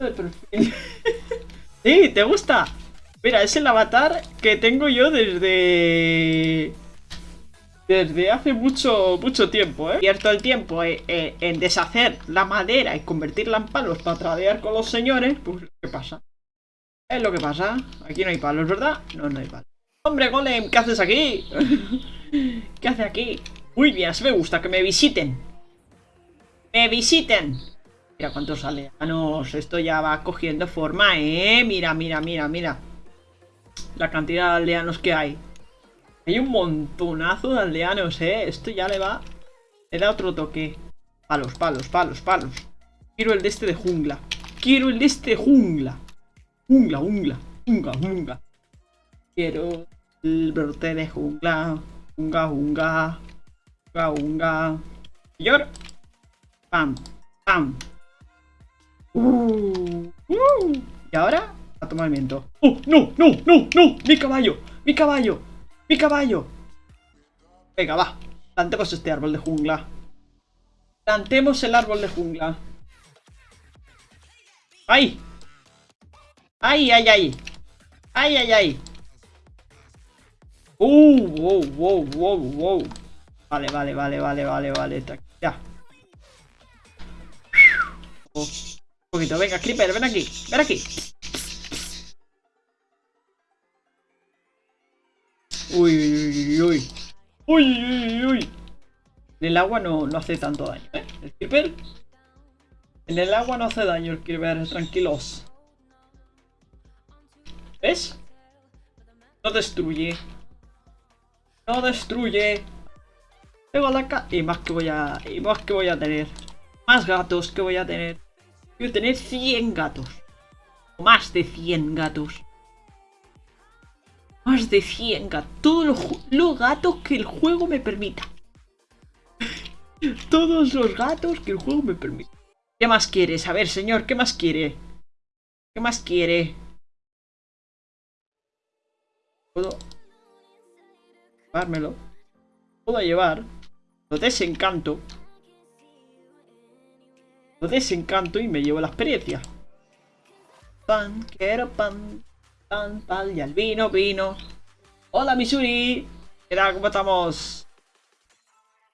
sí, ¿te gusta? Mira, es el avatar que tengo yo desde... Desde hace mucho, mucho tiempo, ¿eh? Pierdo el tiempo en, en deshacer la madera y convertirla en palos para tradear con los señores. Pues, ¿qué pasa? Es lo que pasa. Aquí no hay palos, ¿verdad? No, no hay palos. ¡Hombre, Golem! ¿Qué haces aquí? ¿Qué haces aquí? Muy bien, así me gusta, que me visiten. ¡Me visiten! Mira cuántos aldeanos. Esto ya va cogiendo forma, ¿eh? Mira, mira, mira, mira. La cantidad de aldeanos que hay. Hay un montonazo de aldeanos, ¿eh? Esto ya le va... Le da otro toque. Palos, palos, palos, palos. Quiero el de este de jungla. Quiero el de este jungla. Jungla, jungla, jungla, jungla. Quiero el brote de jungla. Jungla, jungla. Jungla, jungla. Señor. Pam, pam. Uh, uh. Y ahora, a tomar viento. ¡Oh, no, no, no, no! ¡Mi caballo! ¡Mi caballo! ¡Mi caballo! Venga, va. Plantemos este árbol de jungla. Plantemos el árbol de jungla. ¡Ay! ¡Ay, ay, ay! ¡Ay, ay, ay! ¡Uh! ¡Wow, wow, wow, wow! Vale, vale, vale, vale, vale, vale. Ya. Oh, poquito. Venga, Creeper, ven aquí. Ven aquí. Uy, uy, uy, uy. Uy, uy, uy. En el agua no, no hace tanto daño, ¿eh? El creeper. En el agua no hace daño el creeper, tranquilos. ¿Ves? No destruye. No destruye. Tengo la ca y más que voy a. Y más que voy a tener. Más gatos que voy a tener. A tener 100 gatos. Más de 100 gatos. Más de 100 gatos. Todos los, gatos que el juego me permita. Todos los gatos que el juego me permita. ¿Qué más quieres? A ver, señor, ¿qué más quiere? ¿Qué más quiere? Puedo llevármelo. Puedo llevar. Lo desencanto. Desencanto y me llevo la experiencia. Pan, quiero pan. Pan, pan, y al vino, vino. Hola, Misuri. ¿Qué tal? ¿Cómo estamos?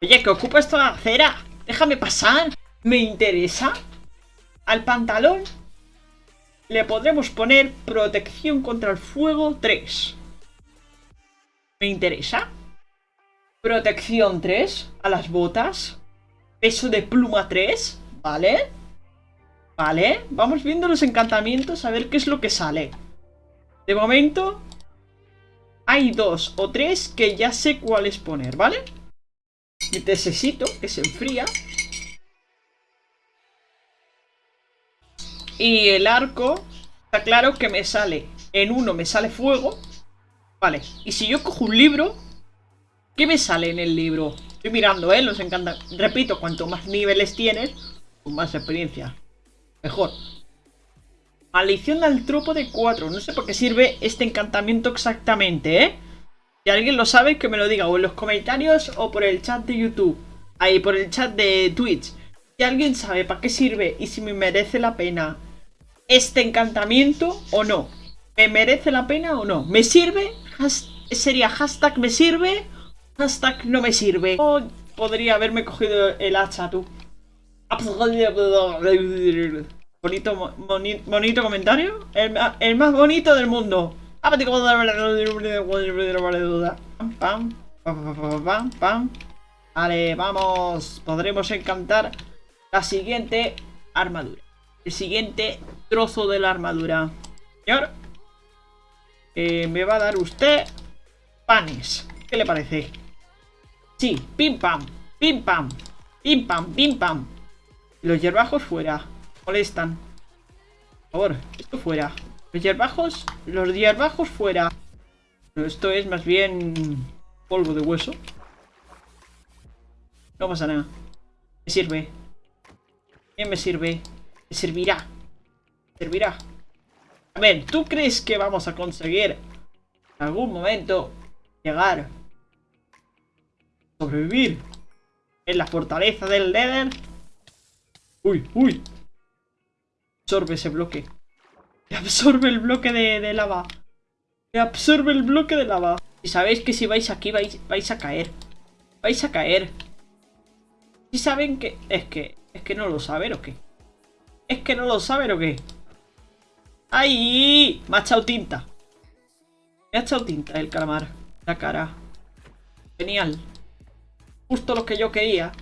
Oye, que ocupa esta acera. Déjame pasar. Me interesa. Al pantalón le podremos poner protección contra el fuego 3. Me interesa. Protección 3 a las botas. Peso de pluma 3. ¿Vale? Vale. Vamos viendo los encantamientos a ver qué es lo que sale. De momento, hay dos o tres que ya sé cuáles poner, ¿vale? Necesito que se enfría. Y el arco, está claro que me sale, en uno me sale fuego. Vale, y si yo cojo un libro, ¿qué me sale en el libro? Estoy mirando, ¿eh? Los encanta. Repito, cuanto más niveles tienes, más experiencia. Mejor. Maldición del tropo de 4. No sé por qué sirve este encantamiento exactamente, ¿eh? Si alguien lo sabe, que me lo diga o en los comentarios o por el chat de YouTube. Ahí, por el chat de Twitch. Si alguien sabe para qué sirve y si me merece la pena este encantamiento o no. ¿Me merece la pena o no? ¿Me sirve? sería hashtag me sirve, hashtag no me sirve. O podría haberme cogido el hacha, tú. Bonito, comentario. El, más bonito del mundo. Vale, vamos. Podremos encantar la siguiente armadura. El siguiente trozo de la armadura. Señor. Eh, me va a dar usted panes. ¿Qué le parece? Sí, pim pam, pim pam, pim pam, pim pam. Los hierbajos fuera molestan. Por favor, esto fuera. Los hierbajos, los hierbajos fuera. esto es más bien polvo de hueso. No pasa nada. Me sirve. ¿Qué me sirve? Me servirá. servirá. A ver, ¿tú crees que vamos a conseguir en algún momento llegar sobrevivir en la fortaleza del Nether? Uy, uy, Absorbe ese bloque. Que absorbe el bloque de, lava. Que absorbe el bloque de lava. Y sabéis que si vais aquí vais, vais a caer. Vais a caer. Si saben que... Es que... Es que no lo saben o qué. Es que no lo saben o qué. ¡Ay! Me ha echado tinta. Me ha echado tinta el calamar. La cara. Genial. Justo lo que yo quería.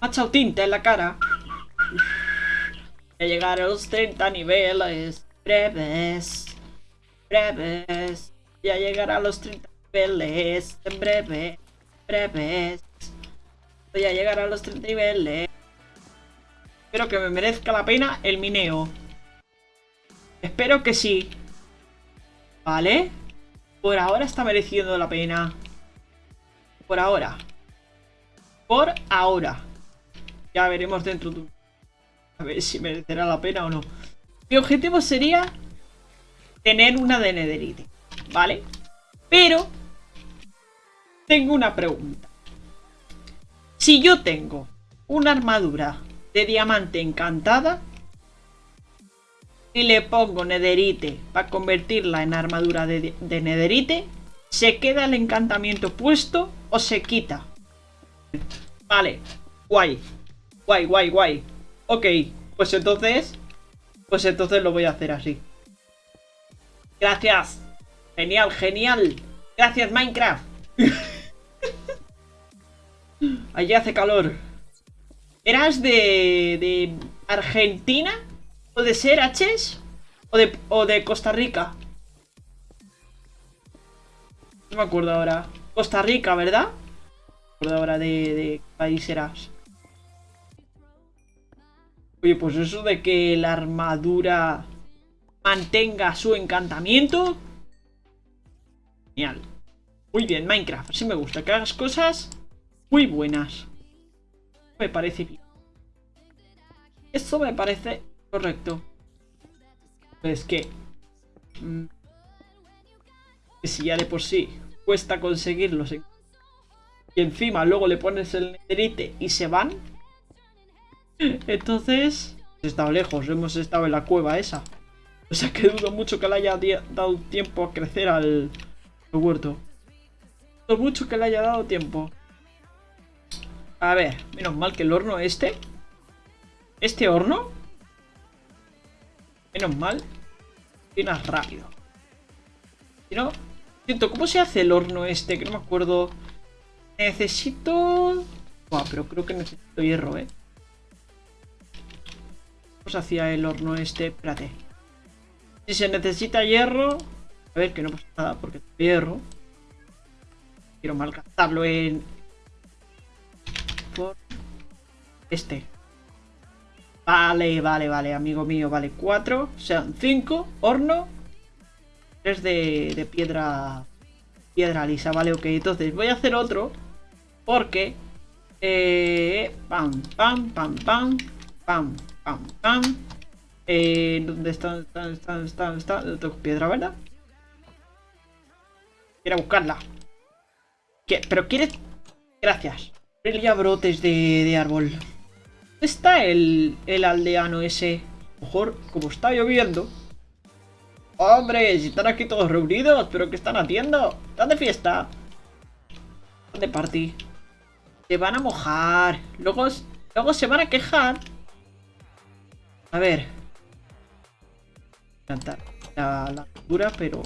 Me ha echado tinta en la cara. Voy a llegar a los 30 niveles. Breves. Breves. Voy a llegar a los 30 niveles. En breve. Breves. Voy a llegar a los 30 niveles. Espero que me merezca la pena el mineo. Espero que sí. Vale. Por ahora está mereciendo la pena. Por ahora. Por ahora. Ya veremos dentro de un... A ver si merecerá la pena o no. Mi objetivo sería tener una de Netherite. ¿Vale? Pero... Tengo una pregunta. Si yo tengo una armadura de diamante encantada y le pongo nederite para convertirla en armadura de, de nederite, ¿se queda el encantamiento puesto o se quita? Vale, guay, guay, guay, guay. Ok, pues entonces, pues entonces lo voy a hacer así. Gracias. Genial, genial. Gracias, Minecraft. Allí hace calor. ¿Eras de, de Argentina? ¿O de ser H? ¿O de, ¿O de Costa Rica? No me acuerdo ahora. Costa Rica, ¿verdad? No me acuerdo ahora de, de qué país eras. Oye, pues eso de que la armadura mantenga su encantamiento. Genial. Muy bien, Minecraft. Así me gusta. Que hagas cosas muy buenas me parece bien. Eso me parece correcto. Pues que... Mm, que si ya de por sí cuesta conseguirlos y encima luego le pones el netherite y se van entonces hemos estado lejos, hemos estado en la cueva esa. O sea que dudo mucho que le haya dado tiempo a crecer al, al huerto. Dudo mucho que le haya dado tiempo. A ver, menos mal que el horno este... Este horno... Menos mal... Viene rápido. Si no... Siento, ¿cómo se hace el horno este? Que no me acuerdo... Necesito... Buah, pero creo que necesito hierro, ¿eh? ¿Cómo se hacía el horno este? Espérate. Si se necesita hierro... A ver, que no pasa nada porque tengo hierro. Quiero malgastarlo en, por este. Vale, vale, vale, amigo mío, vale. Cuatro, o sea, cinco, horno. Tres de, de piedra piedra lisa, vale, ok. Entonces voy a hacer otro porque... Eh, pam, pam, pam, pam, pam, pam, pam. Eh, ¿Dónde está? Está, está, está, está. Tengo piedra, ¿verdad? Quiero buscarla. ¿Pero quieres...? Gracias. Ya brotes de, árbol. ¿Dónde está el, el aldeano ese? mejor, como está lloviendo. ¡Hombre! Si están aquí todos reunidos, ¿pero qué están haciendo? ¿Están de fiesta? ¿Están de party? Se van a mojar. Luego, luego se van a quejar. A ver. La, la dura, pero...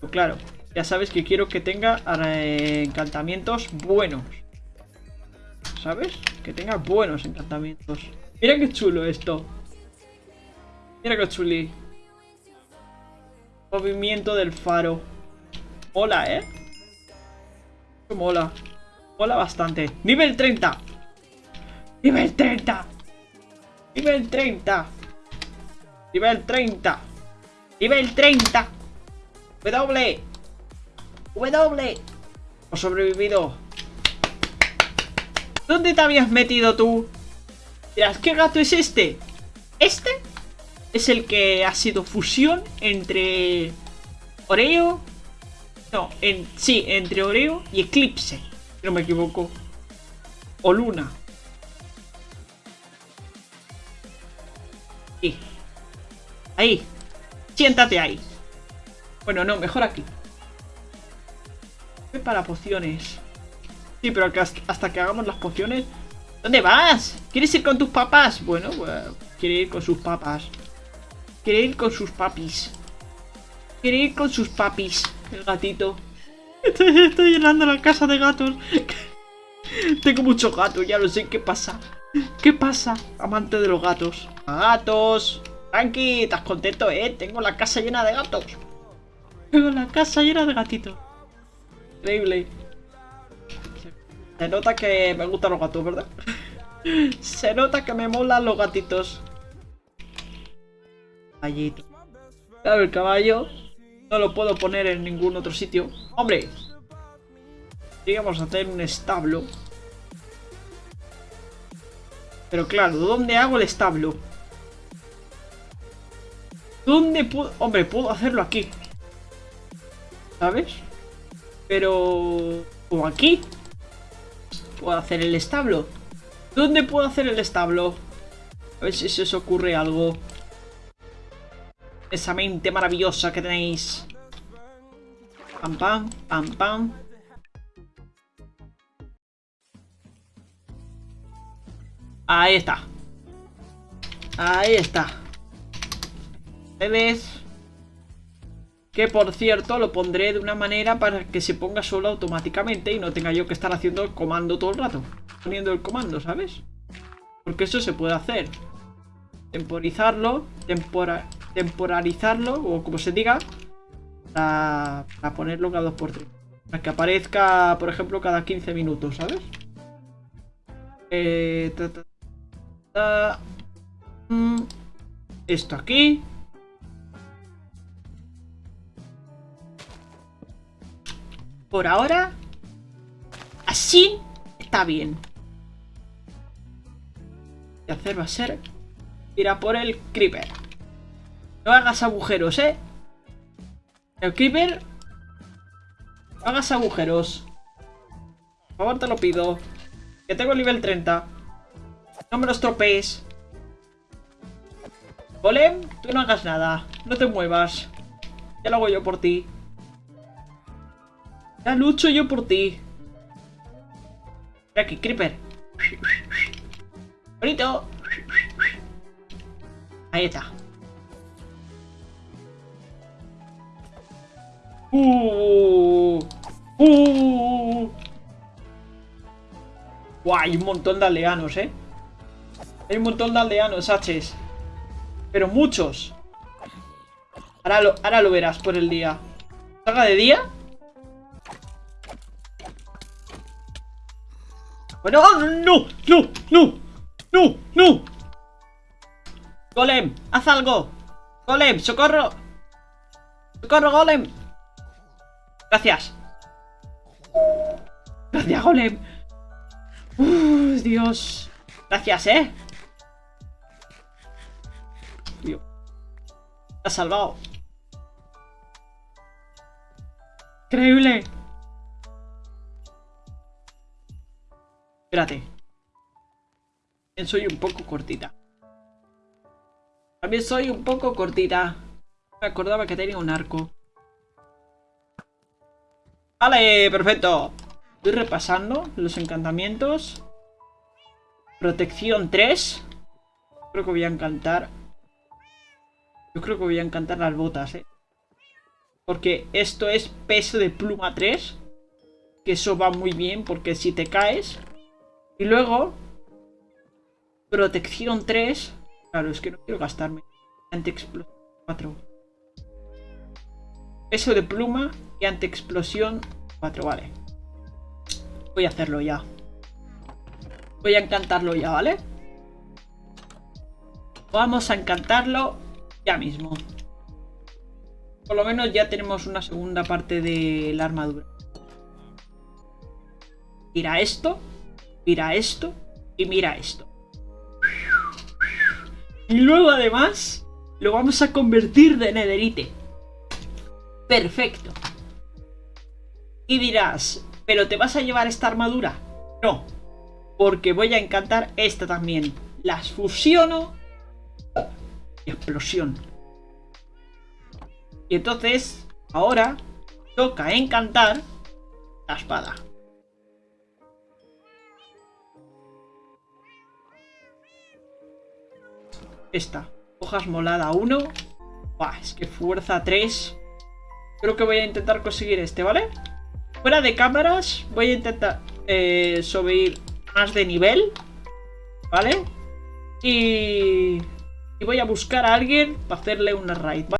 pero... claro, ya sabes que quiero que tenga eh, encantamientos buenos. ¿sabes? Que tenga buenos encantamientos. Mira qué chulo esto. Mira qué chuli. Movimiento del faro. Mola, ¿eh? Mola. Mola bastante. Nivel 30. Nivel 30. Nivel 30. Nivel 30. Nivel 30. W. W. Sobrevivido. ¿Dónde te habías metido tú? Dirás, ¿qué gato es este? Este es el que ha sido fusión entre Oreo. No, en, sí, entre Oreo y Eclipse. Si no me equivoco. O Luna. Ahí. Siéntate ahí. Bueno, no, mejor aquí. Para pociones. Sí, pero hasta que hagamos las pociones... ¿Dónde vas? ¿Quieres ir con tus papás? Bueno, pues, quiere ir con sus papás. Quiere ir con sus papis. Quiere ir con sus papis. El gatito. Estoy, llenando la casa de gatos. Tengo muchos gatos, ya lo sé. ¿Qué pasa? ¿Qué pasa? Amante de los gatos. ¡Gatos! Tranqui, ¿estás contento, eh? Tengo la casa llena de gatos. Tengo la casa llena de gatitos. Increíble. Se nota que me gustan los gatos, ¿verdad? Se nota que me molan los gatitos. Caballito. Claro, el caballo no lo puedo poner en ningún otro sitio. ¡Hombre! Digamos hacer un establo. Pero claro, ¿dónde hago el establo? ¿Dónde puedo...? Hombre, puedo hacerlo aquí. ¿Sabes? Pero... ¿O aquí? ¿Puedo hacer el establo? ¿Dónde puedo hacer el establo? A ver si se os ocurre algo. Esa mente maravillosa que tenéis. Pam, pam, pam, pam. Ahí está. Ahí está. ¿Ves? Que por cierto lo pondré de una manera para que se ponga solo automáticamente y no tenga yo que estar haciendo el comando todo el rato. Poniendo el comando, ¿sabes? Porque eso se puede hacer. Temporizarlo, temporalizarlo, o como se diga, para, ponerlo cada 2x3. Para que aparezca, por ejemplo, cada 15 minutos, ¿sabes? Eh, mm, esto aquí. Por ahora, así está bien. Y hacer va a ser ir a por el creeper. No hagas agujeros, ¿eh? El creeper... No hagas agujeros. Por favor, te lo pido. Que tengo el nivel 30. No me los tropees. Golem, tú no hagas nada. No te muevas. Ya lo hago yo por ti. Ya lucho yo por ti. Aquí, Creeper. Bonito. Ahí está. Uh, uh. hay un montón de aldeanos, ¿eh? Hay un montón de aldeanos, H's. Pero muchos. Ahora lo, ahora lo verás por el día. ¿Salga de día? Bueno, no, no, no, no, no. Golem, haz algo. Golem, socorro. Socorro, Golem. Gracias. Gracias, Golem. Uf, Dios. Gracias, ¿eh? Dios. Te has salvado. Increíble. Espérate. También soy un poco cortita. También soy un poco cortita. Me acordaba que tenía un arco. Vale, perfecto. Estoy repasando los encantamientos. Protección 3. Creo que voy a encantar. Yo creo que voy a encantar las botas, eh. Porque esto es peso de pluma 3. Que eso va muy bien porque si te caes y luego, protección 3. Claro, es que no quiero gastarme. Anti-explosión 4. Peso de pluma y anti-explosión 4, vale. Voy a hacerlo ya. Voy a encantarlo ya, ¿vale? Vamos a encantarlo ya mismo. Por lo menos ya tenemos una segunda parte de la armadura. Mira esto. Mira esto y mira esto. Y luego además lo vamos a convertir de nederite. Perfecto. Y dirás, ¿pero te vas a llevar esta armadura? No, porque voy a encantar esta también. Las fusiono explosión. Y entonces, ahora, toca encantar la espada. Esta. Hojas molada 1. es que fuerza 3. Creo que voy a intentar conseguir este, ¿vale? Fuera de cámaras, voy a intentar eh, subir más de nivel. ¿Vale? Y... Y voy a buscar a alguien para hacerle una raid, ¿vale?